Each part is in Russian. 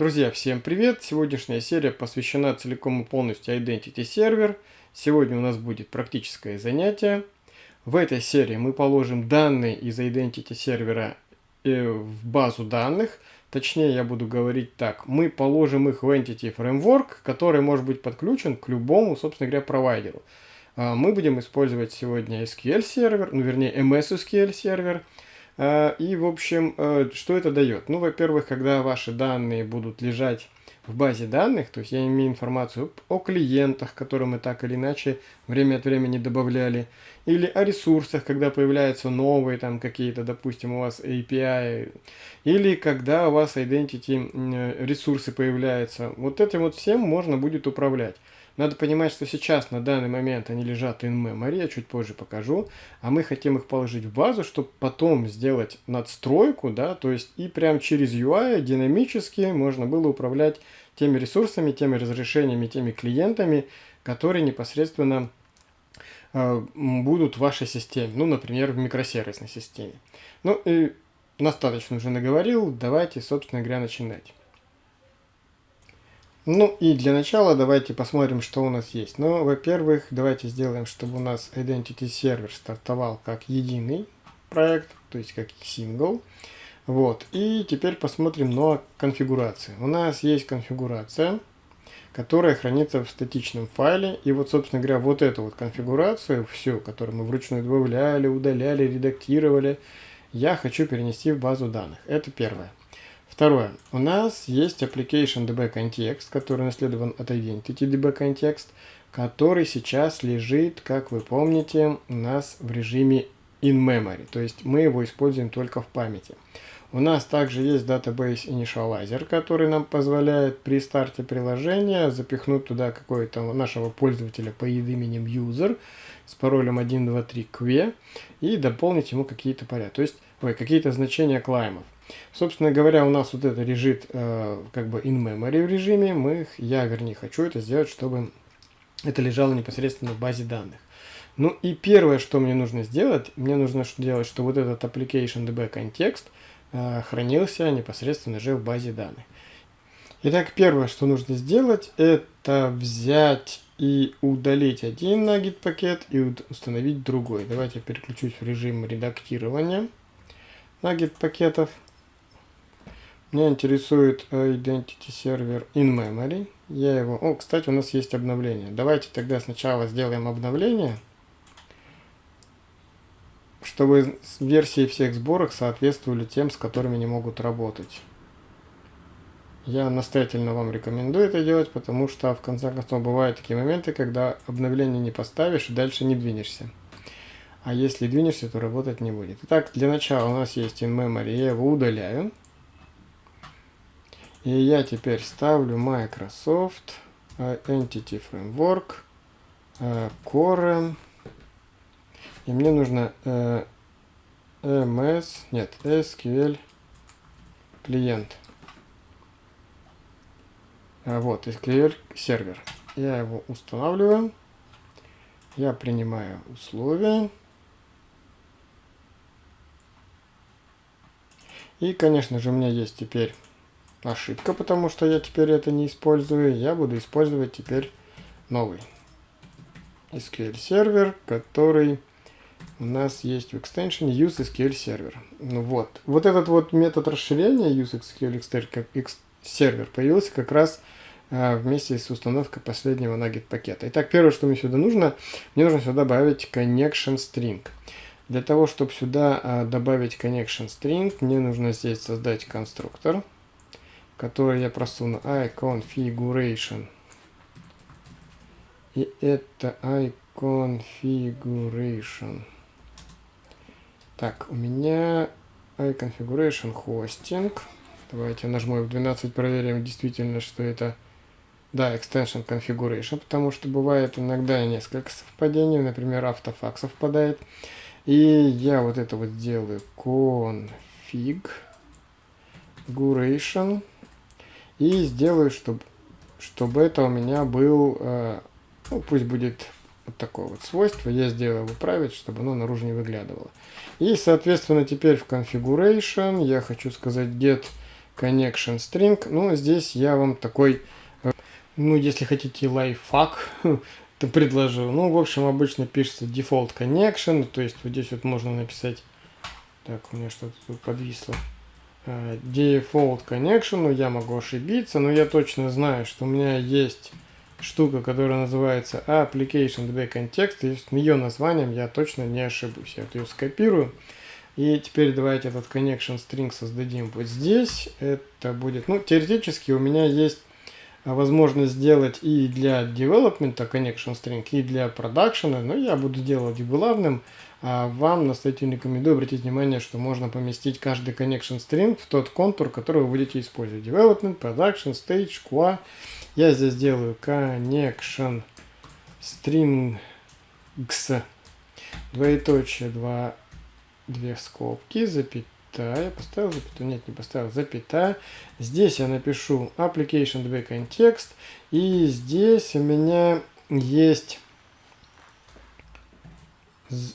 Друзья, всем привет! Сегодняшняя серия посвящена целиком и полностью Identity Server. Сегодня у нас будет практическое занятие. В этой серии мы положим данные из Identity сервера э, в базу данных. Точнее, я буду говорить так. Мы положим их в Entity Framework, который может быть подключен к любому, собственно говоря, провайдеру. А, мы будем использовать сегодня SQL сервер, ну вернее MS SQL сервер. А, и, в общем, э, что это дает? Ну, во-первых, когда ваши данные будут лежать в базе данных, то есть я имею информацию о клиентах, которые мы так или иначе время от времени добавляли, или о ресурсах, когда появляются новые там какие-то, допустим, у вас API, или когда у вас Identity э, ресурсы появляются. Вот этим вот всем можно будет управлять. Надо понимать, что сейчас на данный момент они лежат in memory, я чуть позже покажу, а мы хотим их положить в базу, чтобы потом сделать надстройку, да, то есть и прям через UI динамически можно было управлять теми ресурсами, теми разрешениями, теми клиентами, которые непосредственно э, будут в вашей системе, ну, например, в микросервисной системе. Ну и достаточно уже наговорил, давайте, собственно говоря, начинать. Ну и для начала давайте посмотрим, что у нас есть. Ну, во-первых, давайте сделаем, чтобы у нас Identity Server стартовал как единый проект, то есть как сингл. Вот. И теперь посмотрим на конфигурацию. У нас есть конфигурация, которая хранится в статичном файле. И вот, собственно говоря, вот эту вот конфигурацию, всю, которую мы вручную добавляли, удаляли, редактировали, я хочу перенести в базу данных. Это первое. Второе. У нас есть Application DB Context, который наследован от Identity DB Context, который сейчас лежит, как вы помните, у нас в режиме in memory, то есть мы его используем только в памяти. У нас также есть Database Initializer, который нам позволяет при старте приложения запихнуть туда какого-то нашего пользователя по именем user с паролем 123que и дополнить ему какие-то поля, то есть какие-то значения клаймов. Собственно говоря, у нас вот это лежит э, как бы in memory в режиме. Мы, я, вернее, хочу это сделать, чтобы это лежало непосредственно в базе данных. Ну и первое, что мне нужно сделать, мне нужно сделать, что вот этот application db контекст э, хранился непосредственно же в базе данных. Итак, первое, что нужно сделать, это взять и удалить один nugget пакет и установить другой. Давайте я переключусь в режим редактирования nugget пакетов. Меня интересует э, Identity Server in Memory. Я его... О, кстати, у нас есть обновление. Давайте тогда сначала сделаем обновление, чтобы версии всех сборок соответствовали тем, с которыми не могут работать. Я настоятельно вам рекомендую это делать, потому что в конце концов бывают такие моменты, когда обновление не поставишь и дальше не двинешься. А если двинешься, то работать не будет. Итак, для начала у нас есть in memory, я его удаляю. И я теперь ставлю Microsoft э, Entity Framework э, Core. И мне нужно э, MS, нет, SQL клиент. Вот, SQL сервер. Я его устанавливаю. Я принимаю условия. И, конечно же, у меня есть теперь ошибка, потому что я теперь это не использую. Я буду использовать теперь новый SQL сервер, который у нас есть в экстеншене useSQL сервер. Ну вот. Вот этот вот метод расширения useSQL сервер появился как раз а, вместе с установкой последнего nugget пакета. Итак, первое, что мне сюда нужно, мне нужно сюда добавить connection string. Для того, чтобы сюда а, добавить connection string, мне нужно здесь создать конструктор который я просуну iConfiguration. И это iConfiguration. Так, у меня iConfiguration hosting. Давайте нажму F12, проверим действительно, что это да, extension configuration, потому что бывает иногда несколько совпадений, например, автофак совпадает. И я вот это вот сделаю configuration и сделаю, чтобы, чтобы это у меня был, э, ну, пусть будет вот такое вот свойство. Я сделаю его править, чтобы оно наружу не выглядывало. И, соответственно, теперь в configuration я хочу сказать get connection string. Ну, здесь я вам такой, э, ну, если хотите лайфхак, то предложу. Ну, в общем, обычно пишется default connection, то есть вот здесь вот можно написать, так, у меня что-то тут подвисло. Э, default connection, я могу ошибиться, но я точно знаю, что у меня есть штука, которая называется application DB context, и с ее названием я точно не ошибусь. Я вот ее скопирую. И теперь давайте этот connection string создадим вот здесь. Это будет, ну, теоретически у меня есть возможность сделать и для development connection string, и для production, но я буду делать главным. А вам настоятельно рекомендую обратить внимание, что можно поместить каждый connection string в тот контур, который вы будете использовать. Development, production, stage, QA. Я здесь делаю connection strings, двоеточие, два, две скобки, запятая, поставил запятую, нет, не поставил, запятая. Здесь я напишу application db context, и здесь у меня есть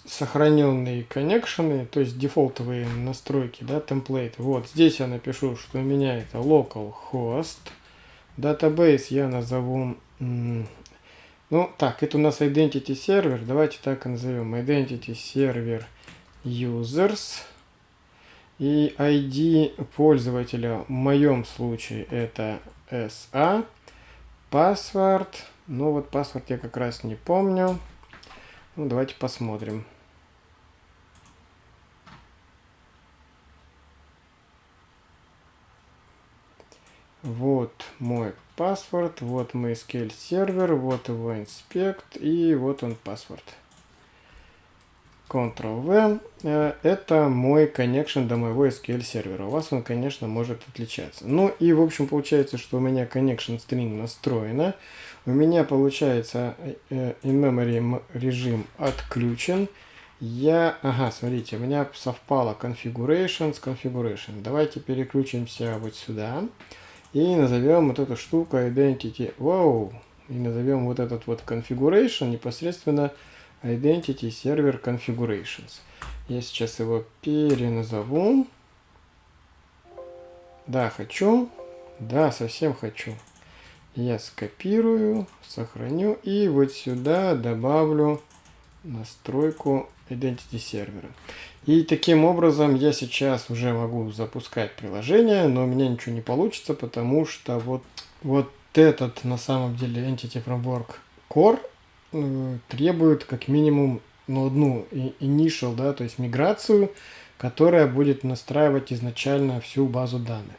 сохраненные коннекшены, то есть дефолтовые настройки, да, темплейты. Вот здесь я напишу, что у меня это localhost. Database я назову... Ну, так, это у нас Identity Server. Давайте так и назовем. Identity Server Users. И ID пользователя в моем случае это SA. Password. Ну, вот password я как раз не помню. Ну, давайте посмотрим. Вот мой паспорт, вот мой SQL сервер, вот его инспект и вот он паспорт. Ctrl-V. Э, это мой connection до моего SQL сервера. У вас он, конечно, может отличаться. Ну и, в общем, получается, что у меня connection string настроена. У меня, получается, э, in-memory режим отключен. Я, ага, смотрите, у меня совпало configuration с configuration. Давайте переключимся вот сюда. И назовем вот эту штуку identity. Вау! И назовем вот этот вот configuration непосредственно identity server configurations. Я сейчас его переназову. Да, хочу. Да, совсем хочу. Я скопирую, сохраню и вот сюда добавлю настройку Identity сервера. И таким образом я сейчас уже могу запускать приложение, но у меня ничего не получится, потому что вот, вот этот на самом деле Entity Framework Core э, требует как минимум ну, одну initial, да, то есть миграцию, которая будет настраивать изначально всю базу данных.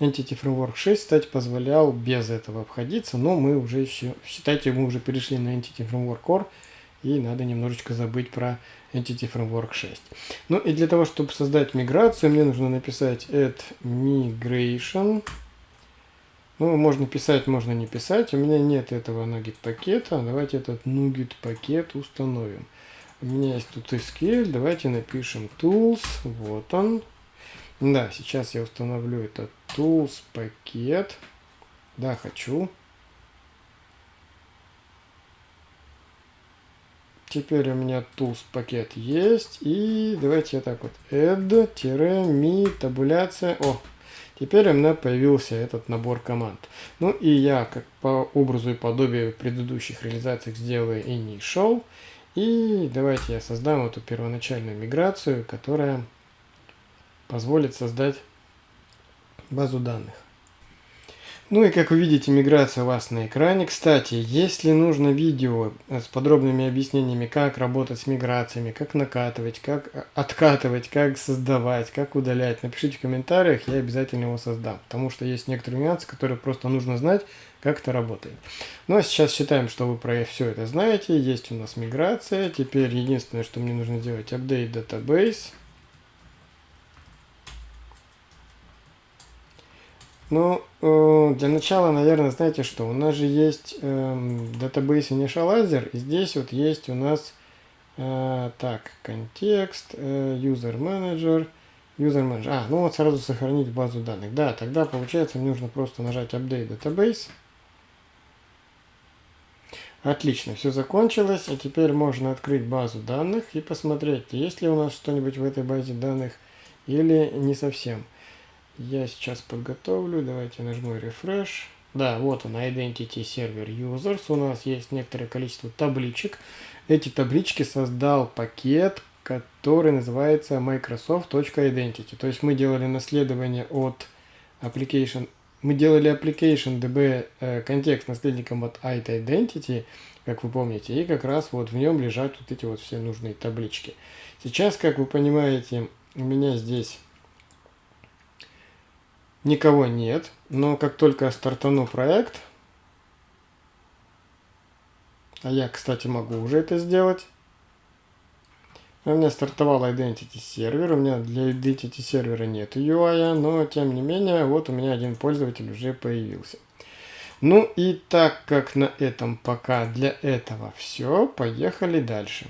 Entity Framework 6, кстати, позволял без этого обходиться, но мы уже еще, считайте, мы уже перешли на Entity Framework Core, и надо немножечко забыть про Entity Framework 6. Ну и для того, чтобы создать миграцию, мне нужно написать add migration. Ну, можно писать, можно не писать. У меня нет этого nugget пакета. Давайте этот nugget пакет установим. У меня есть тут SQL. Давайте напишем tools. Вот он. Да, сейчас я установлю этот tools пакет. Да, хочу. Теперь у меня tools пакет есть. И давайте я так вот add-me табуляция. О, теперь у меня появился этот набор команд. Ну и я как по образу и подобию предыдущих реализациях сделаю initial. И давайте я создам эту первоначальную миграцию, которая позволит создать базу данных. Ну и как вы видите, миграция у вас на экране. Кстати, если нужно видео с подробными объяснениями, как работать с миграциями, как накатывать, как откатывать, как создавать, как удалять, напишите в комментариях, я обязательно его создам. Потому что есть некоторые нюансы, которые просто нужно знать, как это работает. Ну а сейчас считаем, что вы про все это знаете. Есть у нас миграция. Теперь единственное, что мне нужно сделать, update database. Ну, э, для начала, наверное, знаете что, у нас же есть э, database initializer, и здесь вот есть у нас, э, так, контекст, э, user manager, user manager, а, ну вот сразу сохранить базу данных. Да, тогда получается мне нужно просто нажать update database. Отлично, все закончилось, а теперь можно открыть базу данных и посмотреть, есть ли у нас что-нибудь в этой базе данных или не совсем. Я сейчас подготовлю. Давайте нажму Refresh. Да, вот он, Identity Server Users. У нас есть некоторое количество табличек. Эти таблички создал пакет, который называется Microsoft.identity. То есть мы делали наследование от application, мы делали application db э, контекст наследником от IT как вы помните, и как раз вот в нем лежат вот эти вот все нужные таблички. Сейчас, как вы понимаете, у меня здесь никого нет, но как только я стартану проект, а я, кстати, могу уже это сделать, у меня стартовал Identity сервер, у меня для Identity сервера нет UI, но тем не менее, вот у меня один пользователь уже появился. Ну и так как на этом пока для этого все, поехали дальше.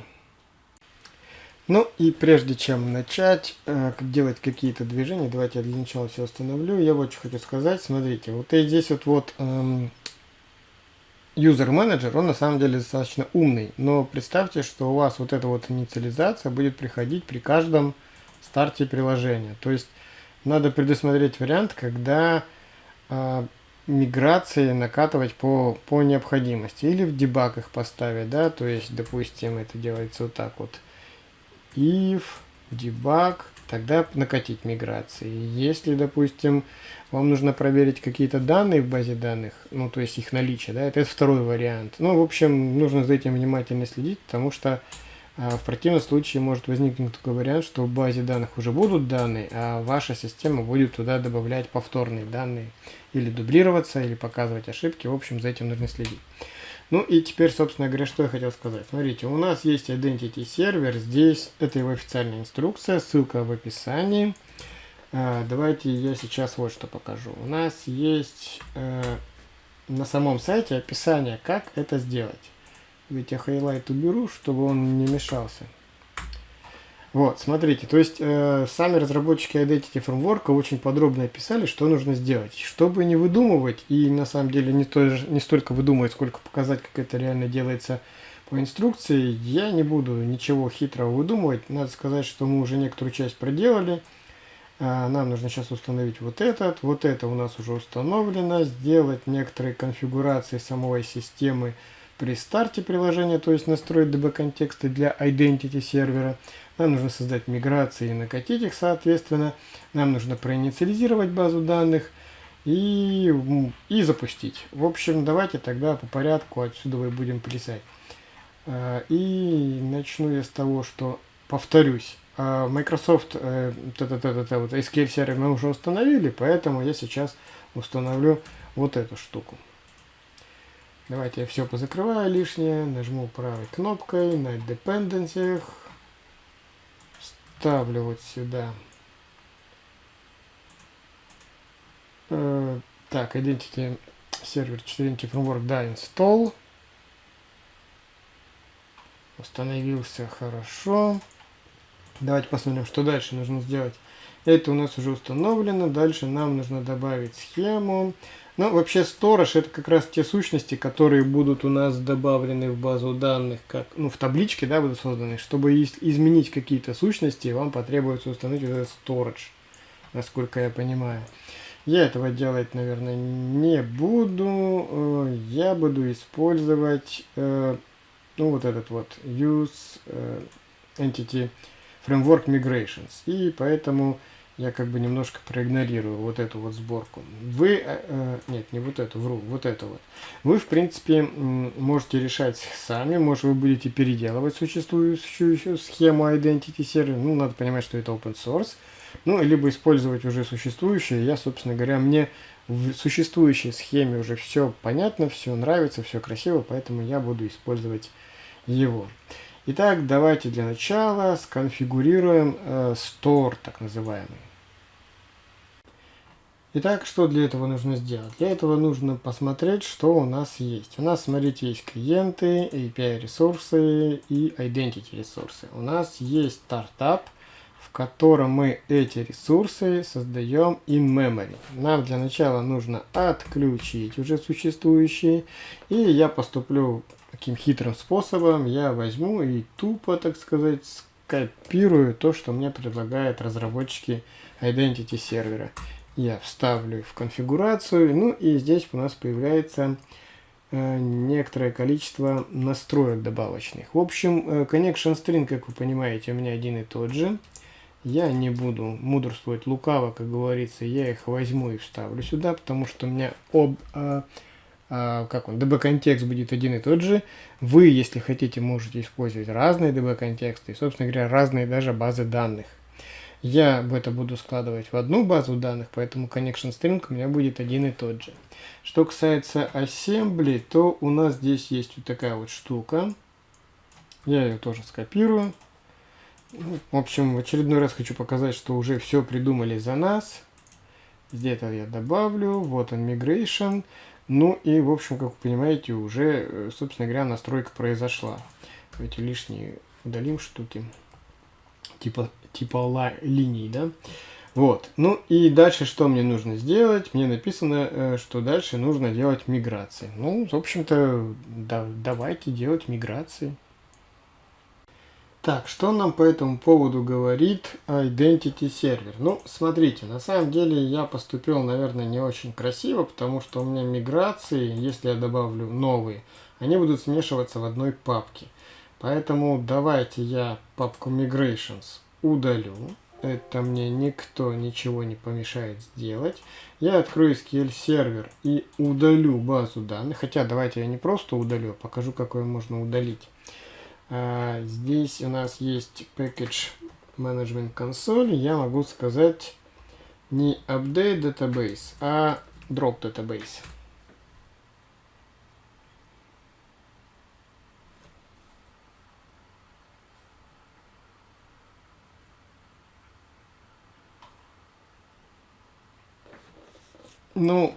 Ну и прежде чем начать э, делать какие-то движения, давайте я для начала все остановлю. Я вот что хочу сказать. Смотрите, вот и здесь вот, вот эм, user менеджер, он на самом деле достаточно умный, но представьте, что у вас вот эта вот инициализация будет приходить при каждом старте приложения. То есть надо предусмотреть вариант, когда э, миграции накатывать по, по необходимости или в дебагах поставить, да, то есть, допустим, это делается вот так вот. If debug тогда накатить миграции. Если, допустим, вам нужно проверить какие-то данные в базе данных, ну, то есть их наличие, да, это второй вариант. Ну, в общем, нужно за этим внимательно следить, потому что а, в противном случае может возникнуть такой вариант, что в базе данных уже будут данные, а ваша система будет туда добавлять повторные данные, или дублироваться, или показывать ошибки. В общем, за этим нужно следить. Ну и теперь, собственно говоря, что я хотел сказать. Смотрите, у нас есть Identity сервер, здесь это его официальная инструкция, ссылка в описании. А, давайте я сейчас вот что покажу. У нас есть э, на самом сайте описание, как это сделать. Ведь я highlight уберу, чтобы он не мешался. Вот, смотрите, то есть э, сами разработчики Identity Framework очень подробно описали, что нужно сделать. Чтобы не выдумывать, и на самом деле не, то, не столько выдумывать, сколько показать, как это реально делается по инструкции, я не буду ничего хитрого выдумывать. Надо сказать, что мы уже некоторую часть проделали. Э, нам нужно сейчас установить вот этот, вот это у нас уже установлено, сделать некоторые конфигурации самой системы при старте приложения, то есть настроить DB-контексты для Identity сервера. Нам нужно создать миграции и накатить их соответственно. Нам нужно проинициализировать базу данных и, и запустить. В общем, давайте тогда по порядку отсюда мы будем плясать. А, и начну я с того, что повторюсь. А, Microsoft э, т -т -т -т вот SQL сервер мы уже установили, поэтому я сейчас установлю вот эту штуку. Давайте я все позакрываю лишнее, нажму правой кнопкой на Dependencies, ставлю вот сюда. Э, так, Identity сервер 4 Framework, да, install. Установился хорошо. Давайте посмотрим, что дальше нужно сделать. Это у нас уже установлено. Дальше нам нужно добавить схему. Ну, вообще, Storage это как раз те сущности, которые будут у нас добавлены в базу данных, как, ну, в табличке, да, будут созданы. Чтобы из изменить какие-то сущности, вам потребуется установить этот Storage, насколько я понимаю. Я этого делать, наверное, не буду. Э, я буду использовать, э, ну, вот этот вот Use э, Entity Framework Migrations. И поэтому я как бы немножко проигнорирую вот эту вот сборку. Вы, э, э, нет, не вот эту, вру, вот эту вот. Вы, в принципе, можете решать сами, может вы будете переделывать существующую схему Identity Server, ну, надо понимать, что это open source, ну, либо использовать уже существующую. Я, собственно говоря, мне в существующей схеме уже все понятно, все нравится, все красиво, поэтому я буду использовать его. Итак, давайте для начала сконфигурируем э, store, так называемый. Итак, что для этого нужно сделать? Для этого нужно посмотреть, что у нас есть. У нас, смотрите, есть клиенты, API ресурсы и Identity ресурсы. У нас есть стартап, в котором мы эти ресурсы создаем in memory. Нам для начала нужно отключить уже существующие. И я поступлю таким хитрым способом. Я возьму и тупо, так сказать, скопирую то, что мне предлагают разработчики Identity сервера. Я вставлю в конфигурацию. Ну и здесь у нас появляется э, некоторое количество настроек добавочных. В общем, э, connection string, как вы понимаете, у меня один и тот же. Я не буду мудрствовать лукаво, как говорится, я их возьму и вставлю сюда, потому что у меня об, а, а, как он, DB-контекст будет один и тот же. Вы, если хотите, можете использовать разные DB-контексты собственно говоря, разные даже базы данных. Я это буду складывать в одну базу данных, поэтому connection string у меня будет один и тот же. Что касается assembly, то у нас здесь есть вот такая вот штука. Я ее тоже скопирую. В общем, в очередной раз хочу показать, что уже все придумали за нас. Где-то я добавлю. Вот он, migration. Ну и, в общем, как вы понимаете, уже, э, собственно говоря, настройка произошла. Эти лишние удалим штуки. Типа, типа линий, да? Вот. Ну и дальше что мне нужно сделать? Мне написано, э, что дальше нужно делать миграции. Ну, в общем-то, да, давайте делать миграции. Так, что нам по этому поводу говорит Identity Server? Ну, смотрите, на самом деле я поступил, наверное, не очень красиво, потому что у меня миграции, если я добавлю новые, они будут смешиваться в одной папке. Поэтому давайте я папку Migrations удалю. Это мне никто ничего не помешает сделать. Я открою SQL сервер и удалю базу данных. Хотя давайте я не просто удалю, а покажу, как ее можно удалить. А, здесь у нас есть package management console. Я могу сказать не update database, а drop database. Ну,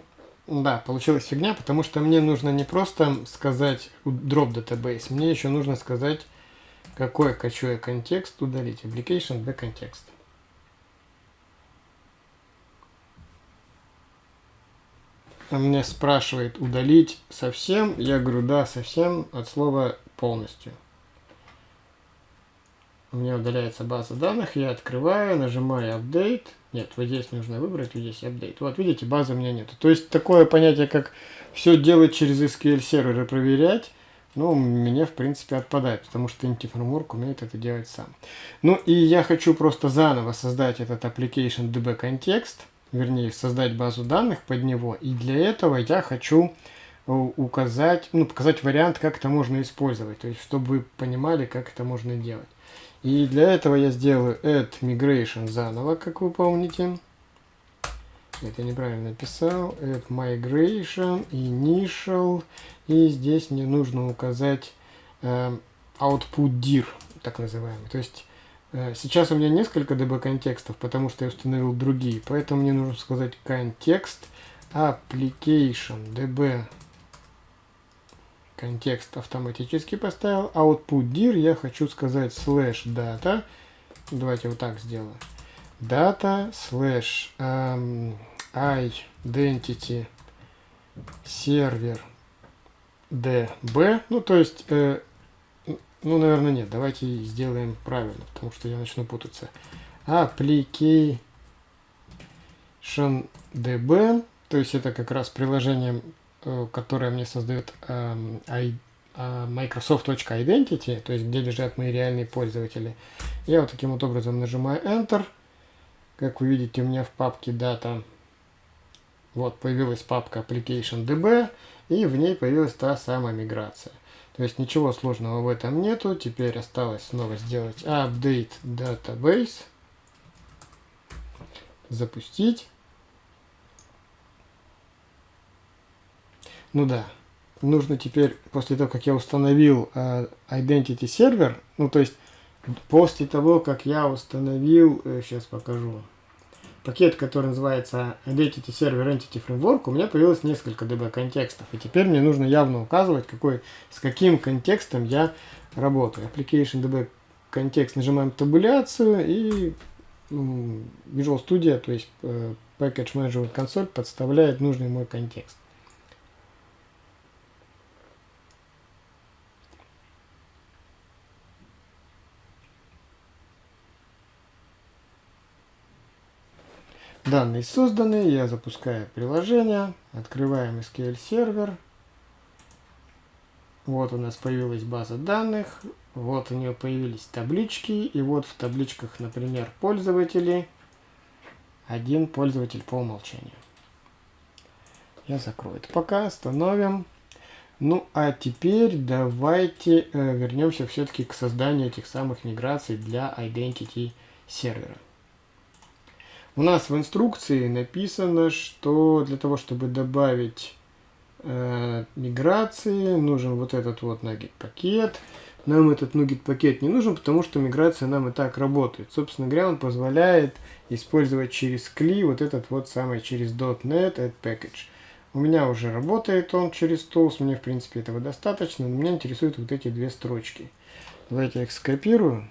да, получилась фигня, потому что мне нужно не просто сказать drop database, мне еще нужно сказать, какой хочу я контекст удалить. Application the контекст. Он мне спрашивает удалить совсем. Я говорю, да, совсем от слова полностью. У меня удаляется база данных, я открываю, нажимаю Update. Нет, вот здесь нужно выбрать, вот здесь Update. Вот видите, базы у меня нет. То есть такое понятие, как все делать через SQL сервер и проверять, ну, мне, в принципе, отпадает, потому что Inti Framework умеет это делать сам. Ну, и я хочу просто заново создать этот application DB контекст, вернее, создать базу данных под него. И для этого я хочу э, указать, ну, показать вариант, как это можно использовать. То есть, чтобы вы понимали, как это можно делать. И для этого я сделаю add migration заново, как вы помните. Это неправильно написал. Add migration, initial. И здесь мне нужно указать э, output dir, так называемый. То есть э, сейчас у меня несколько DB контекстов, потому что я установил другие. Поэтому мне нужно сказать контекст application db контекст автоматически поставил. Output dir я хочу сказать slash data. Давайте вот так сделаю. Data slash um, identity сервер db. Ну, то есть, э, ну, наверное, нет. Давайте сделаем правильно, потому что я начну путаться. Application db. То есть, это как раз приложение Э, которое мне создает эм, э, Microsoft.identity, то есть где лежат мои реальные пользователи. Я вот таким вот образом нажимаю Enter. Как вы видите, у меня в папке Data вот появилась папка Application DB, и в ней появилась та самая миграция. То есть ничего сложного в этом нету. Теперь осталось снова сделать Update Database. Запустить. Ну да. Нужно теперь, после того, как я установил э, Identity сервер, ну то есть после того, как я установил, э, сейчас покажу, пакет, который называется Identity Server Entity Framework, у меня появилось несколько DB контекстов. И теперь мне нужно явно указывать, какой, с каким контекстом я работаю. Application DB контекст, нажимаем табуляцию и ну, Visual Studio, то есть э, Package Management Console подставляет нужный мой контекст. Данные созданы, я запускаю приложение, открываем SQL сервер. Вот у нас появилась база данных, вот у нее появились таблички, и вот в табличках, например, пользователи, один пользователь по умолчанию. Я закрою это пока, остановим. Ну, а теперь давайте э, вернемся все-таки к созданию этих самых миграций для Identity сервера. У нас в инструкции написано, что для того, чтобы добавить э, миграции, нужен вот этот вот наггет пакет. Нам этот наггет пакет не нужен, потому что миграция нам и так работает. Собственно говоря, он позволяет использовать через CLI вот этот вот самый через .NET Add Package. У меня уже работает он через Tools, мне в принципе этого достаточно, но меня интересуют вот эти две строчки. Давайте я их скопирую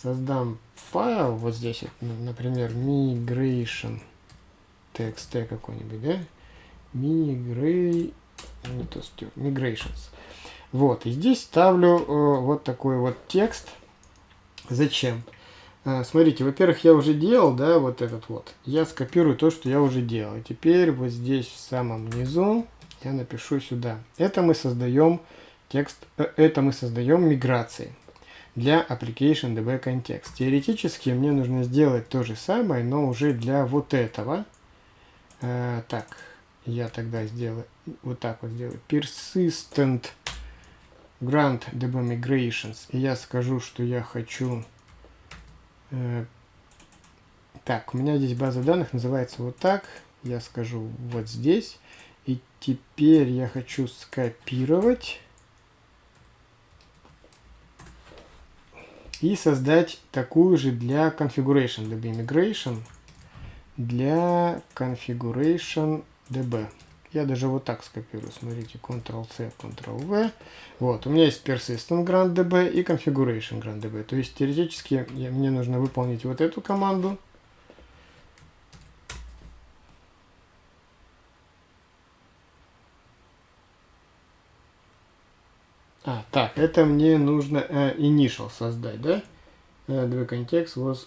создам файл, вот здесь, вот, например, migration txt какой-нибудь, да? Migray... Не то, migrations. Вот, и здесь ставлю э, вот такой вот текст. Зачем? Э, смотрите, во-первых, я уже делал, да, вот этот вот. Я скопирую то, что я уже делал. И теперь вот здесь в самом низу я напишу сюда. Это мы создаем текст, э, это мы создаем миграции для Application DB Context. Теоретически мне нужно сделать то же самое, но уже для вот этого. Э, так, я тогда сделаю, вот так вот сделаю. Persistent Grant DB Migrations. И я скажу, что я хочу... Э, так, у меня здесь база данных называется вот так. Я скажу вот здесь. И теперь я хочу скопировать и создать такую же для configuration DB migration для configuration DB. Я даже вот так скопирую. Смотрите, Ctrl-C, Ctrl-V. Вот, у меня есть Persistent Grant DB и Configuration Grant DB. То есть, теоретически, мне нужно выполнить вот эту команду. А, так, это мне нужно э, initial создать, да? Э, the context was...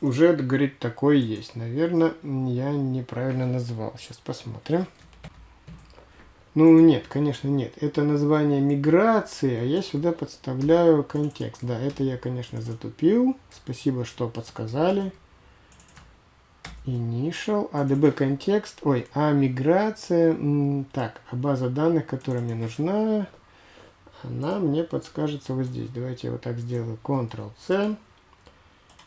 Уже, говорит, такой есть. Наверное, я неправильно назвал. Сейчас посмотрим. Ну, нет, конечно, нет. Это название миграции, а я сюда подставляю контекст. Да, это я, конечно, затупил. Спасибо, что подсказали initial, adb контекст, ой, а миграция, так, а база данных, которая мне нужна, она мне подскажется вот здесь. Давайте я вот так сделаю, Ctrl-C,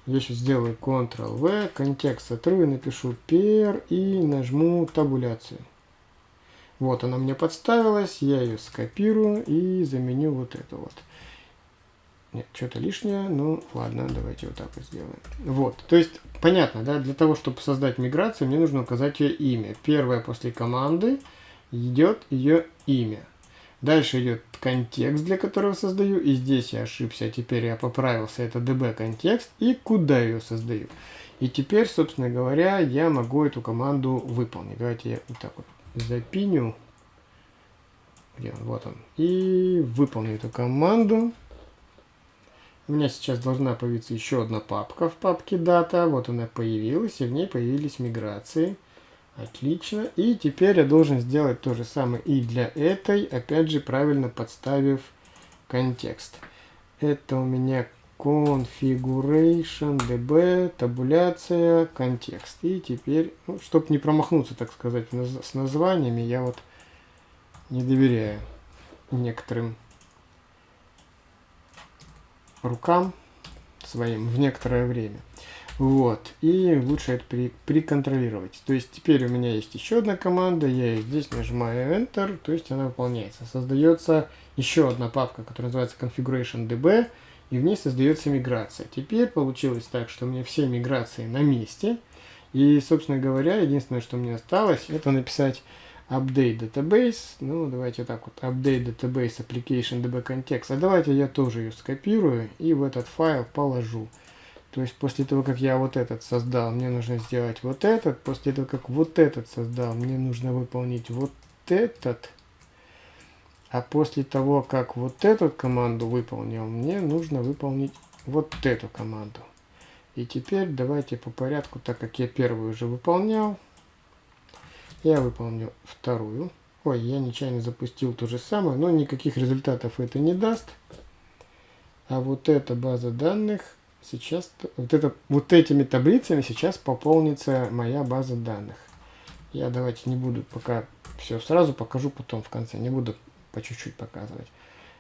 здесь сделаю Ctrl-V, контекст сотру и напишу per и нажму табуляцию. Вот она мне подставилась, я ее скопирую и заменю вот это вот. Нет, что-то лишнее. Ну, ладно, давайте вот так вот сделаем. Вот, то есть, понятно, да, для того, чтобы создать миграцию, мне нужно указать ее имя. Первое после команды идет ее имя. Дальше идет контекст, для которого создаю. И здесь я ошибся, теперь я поправился. Это db контекст. И куда ее создаю. И теперь, собственно говоря, я могу эту команду выполнить. Давайте я вот так вот запиню. Где он? Вот он. И выполню эту команду. У меня сейчас должна появиться еще одна папка в папке дата. Вот она появилась, и в ней появились миграции. Отлично. И теперь я должен сделать то же самое и для этой, опять же, правильно подставив контекст. Это у меня configuration db, табуляция, контекст. И теперь, ну, чтобы не промахнуться, так сказать, с названиями, я вот не доверяю некоторым рукам своим в некоторое время. Вот. И лучше это при, приконтролировать. То есть теперь у меня есть еще одна команда. Я здесь нажимаю Enter. То есть она выполняется. Создается еще одна папка, которая называется Configuration DB. И в ней создается миграция. Теперь получилось так, что у меня все миграции на месте. И, собственно говоря, единственное, что мне осталось, это написать update database. Ну, давайте так вот, update database application db context. А давайте я тоже ее скопирую и в этот файл положу. То есть после того, как я вот этот создал, мне нужно сделать вот этот. После того, как вот этот создал, мне нужно выполнить вот этот. А после того, как вот эту команду выполнил, мне нужно выполнить вот эту команду. И теперь давайте по порядку, так как я первую уже выполнял, я выполню вторую. Ой, я нечаянно запустил то же самое, но никаких результатов это не даст. А вот эта база данных сейчас, вот, это, вот этими таблицами сейчас пополнится моя база данных. Я давайте не буду пока все сразу покажу потом в конце, не буду по чуть-чуть показывать.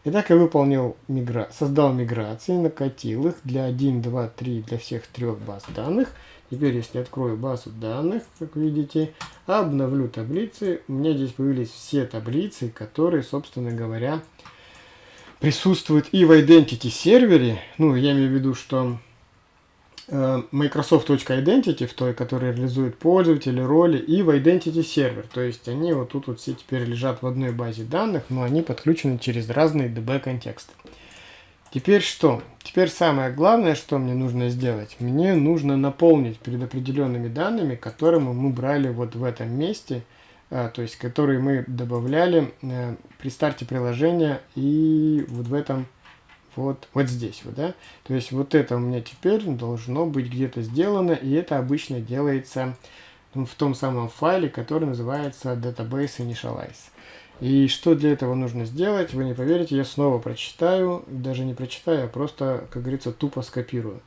Итак, я выполнил мигра... создал миграции, накатил их для 1, 2, 3, для всех трех баз данных. Теперь, если открою базу данных, как видите, обновлю таблицы, у меня здесь появились все таблицы, которые, собственно говоря, присутствуют и в Identity сервере. Ну, я имею в виду, что Э, Microsoft.identity, в той, которая реализует пользователи, роли, и в Identity Server. То есть они вот тут вот все теперь лежат в одной базе данных, но они подключены через разные DB-контексты. Теперь что? Теперь самое главное, что мне нужно сделать. Мне нужно наполнить предопределенными данными, которые мы брали вот в этом месте, то есть которые мы добавляли э, при старте приложения и вот в этом вот, вот здесь вот, да. То есть вот это у меня теперь должно быть где-то сделано, и это обычно делается в том самом файле, который называется database initialize. И что для этого нужно сделать, вы не поверите, я снова прочитаю, даже не прочитаю, а просто, как говорится, тупо скопирую.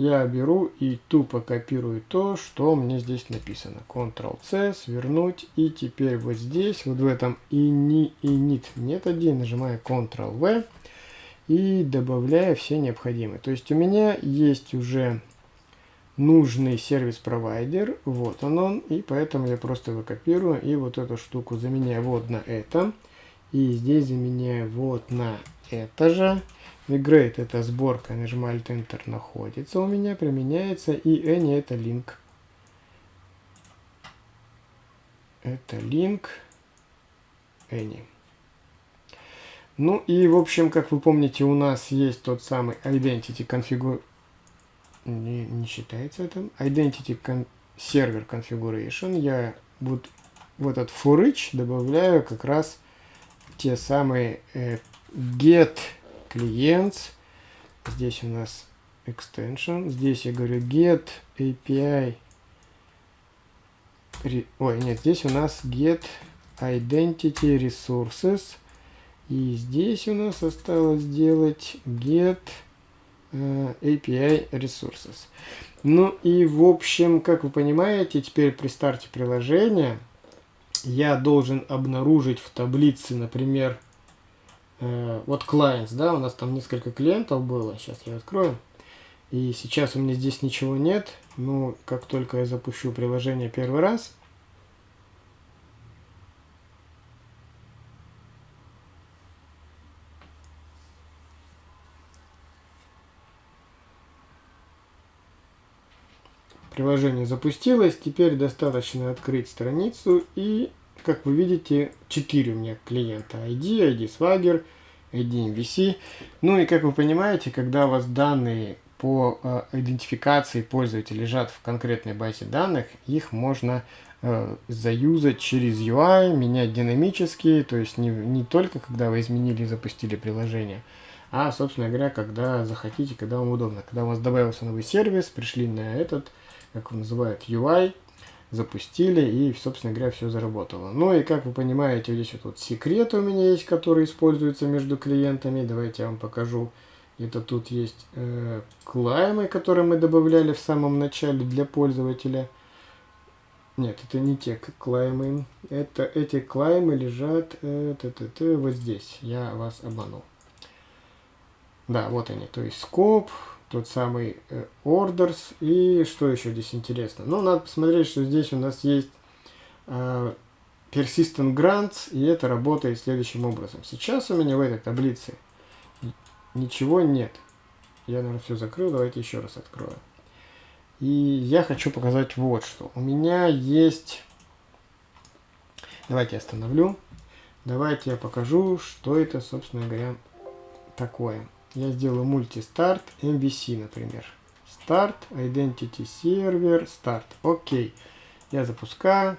Я беру и тупо копирую то, что мне здесь написано. Ctrl-C, свернуть, и теперь вот здесь, вот в этом ini, init методе, нажимаю Ctrl-V, и добавляю все необходимые. То есть у меня есть уже нужный сервис-провайдер, вот он он, и поэтому я просто его копирую и вот эту штуку заменяю вот на это, и здесь заменяю вот на это же. Migrate это сборка, нажимаю Alt-Enter, находится у меня, применяется, и any это link. Это link any. Ну и, в общем, как вы помните, у нас есть тот самый Identity Configure... Не, не считается это. Identity con... Server Configuration. Я вот в этот for добавляю как раз те самые э, get clients. Здесь у нас extension. Здесь я говорю get API. Ой, нет, здесь у нас get identity resources. И здесь у нас осталось сделать get э, API resources. Ну и в общем, как вы понимаете, теперь при старте приложения я должен обнаружить в таблице, например, uh, вот clients, да, у нас там несколько клиентов было, сейчас я открою. И сейчас у меня здесь ничего нет, но как только я запущу приложение первый раз, Приложение запустилось, теперь достаточно открыть страницу и, как вы видите, 4 у меня клиента. ID, ID Swagger, ID MVC. Ну и как вы понимаете, когда у вас данные по э, идентификации пользователя лежат в конкретной базе данных, их можно э, заюзать через UI, менять динамически, то есть не, не только когда вы изменили и запустили приложение, а, собственно говоря, когда захотите, когда вам удобно. Когда у вас добавился новый сервис, пришли на этот как его называют, UI, запустили и, собственно говоря, все заработало. Ну и, как вы понимаете, здесь вот, вот секреты у меня есть, которые используются между клиентами. Давайте я вам покажу. Это тут есть э, клаймы, которые мы добавляли в самом начале для пользователя. Нет, это не те клаймы. Это, эти клаймы лежат э, т -т -т, вот здесь. Я вас обманул. Да, вот они. То есть скоп, тот самый э, orders. И что еще здесь интересно? Ну, надо посмотреть, что здесь у нас есть э, persistent grants, и это работает следующим образом. Сейчас у меня в этой таблице ничего нет. Я, наверное, все закрыл. Давайте еще раз открою. И я хочу показать вот что. У меня есть... Давайте остановлю. Давайте я покажу, что это, собственно говоря, такое я сделаю мультистарт MVC, например. Старт, Identity Server, старт. Окей. Я запускаю.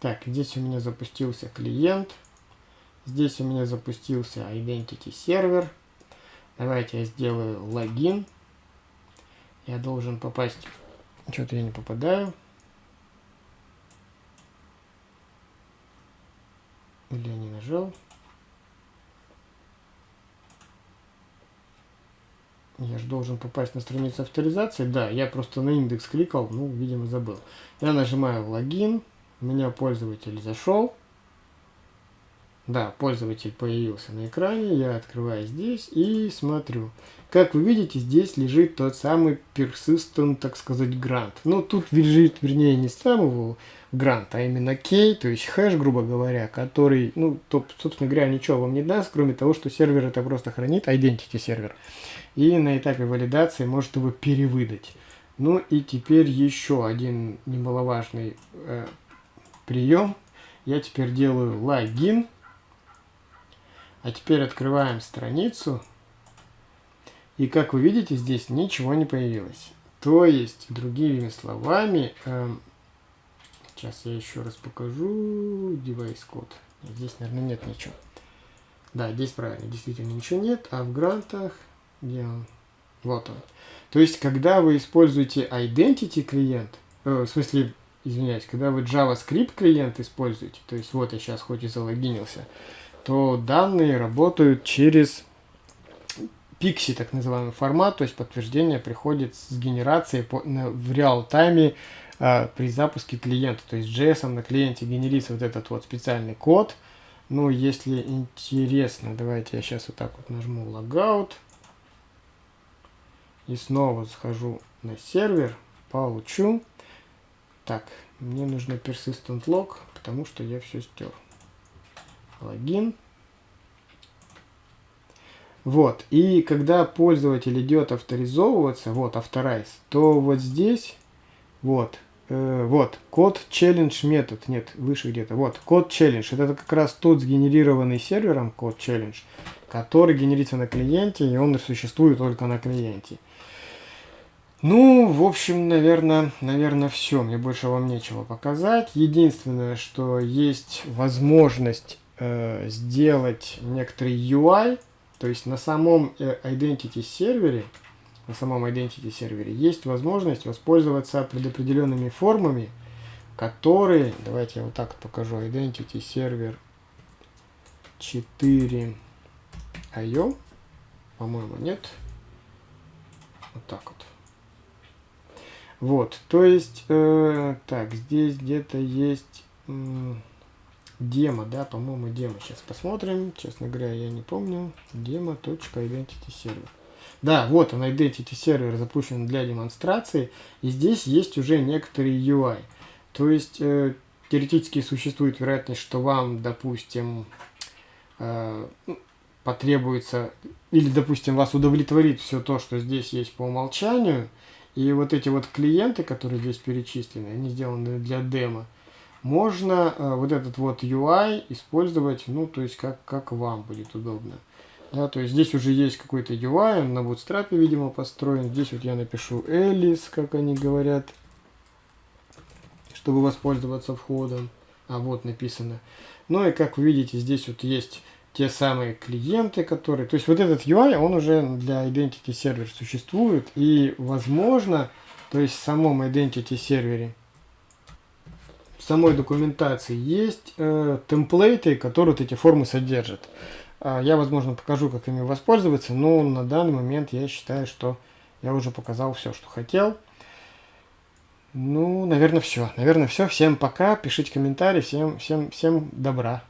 Так, здесь у меня запустился клиент. Здесь у меня запустился Identity сервер. Давайте я сделаю логин. Я должен попасть... Что-то я не попадаю. Или я не нажал. Я же должен попасть на страницу авторизации. Да, я просто на индекс кликал, ну, видимо, забыл. Я нажимаю логин. У меня пользователь зашел. Да, пользователь появился на экране, я открываю здесь и смотрю. Как вы видите, здесь лежит тот самый persistent, так сказать, грант. Но тут лежит, вернее, не сам его грант, а именно key, то есть хэш, грубо говоря, который, ну, то, собственно говоря, ничего вам не даст, кроме того, что сервер это просто хранит, identity сервер. И на этапе валидации может его перевыдать. Ну и теперь еще один немаловажный э, прием. Я теперь делаю логин. А теперь открываем страницу. И как вы видите, здесь ничего не появилось. То есть, другими словами, э, сейчас я еще раз покажу device код. Здесь, наверное, нет ничего. Да, здесь правильно, действительно ничего нет. А в грантах, где он? Вот он. То есть, когда вы используете identity клиент, э, в смысле, извиняюсь, когда вы JavaScript клиент используете, то есть вот я сейчас хоть и залогинился, то данные работают через Pixie, так называемый формат, то есть подтверждение приходит с генерацией по, на, в реал-тайме э, при запуске клиента. То есть JS на клиенте генерится вот этот вот специальный код. Ну, если интересно, давайте я сейчас вот так вот нажму Logout. И снова схожу на сервер, получу. Так, мне нужно persistent log, потому что я все стер логин. Вот, и когда пользователь идет авторизовываться, вот, authorize, то вот здесь, вот, э, вот, код challenge метод, нет, выше где-то, вот, код challenge, это как раз тот сгенерированный сервером код challenge, который генерится на клиенте, и он существует только на клиенте. Ну, в общем, наверное, наверное, все. Мне больше вам нечего показать. Единственное, что есть возможность э, сделать некоторый UI, то есть на самом э, Identity сервере, на самом Identity сервере есть возможность воспользоваться предопределенными формами, которые, давайте я вот так покажу, Identity сервер 4 IO, по-моему, нет, вот так вот. Вот, то есть, э, так, здесь где-то есть... Э, демо, да, по-моему, демо. Сейчас посмотрим. Честно говоря, я не помню. Demo.identity сервер. Да, вот он, Identity сервер запущен для демонстрации. И здесь есть уже некоторый UI. То есть, э, теоретически существует вероятность, что вам, допустим, э, ну, потребуется, или, допустим, вас удовлетворит все то, что здесь есть по умолчанию. И вот эти вот клиенты, которые здесь перечислены, они сделаны для демо можно э, вот этот вот UI использовать, ну, то есть как, как вам будет удобно. Да, то есть здесь уже есть какой-то UI, он на Bootstrap, видимо, построен. Здесь вот я напишу Alice, как они говорят, чтобы воспользоваться входом. А вот написано. Ну и как вы видите, здесь вот есть те самые клиенты, которые... То есть вот этот UI, он уже для Identity сервер существует. И возможно, то есть в самом Identity сервере самой документации есть э, темплейты, которые вот эти формы содержат. Э, я, возможно, покажу, как ими воспользоваться, но на данный момент я считаю, что я уже показал все, что хотел. Ну, наверное, все. Наверное, все. Всем пока. Пишите комментарии. Всем, всем, всем добра.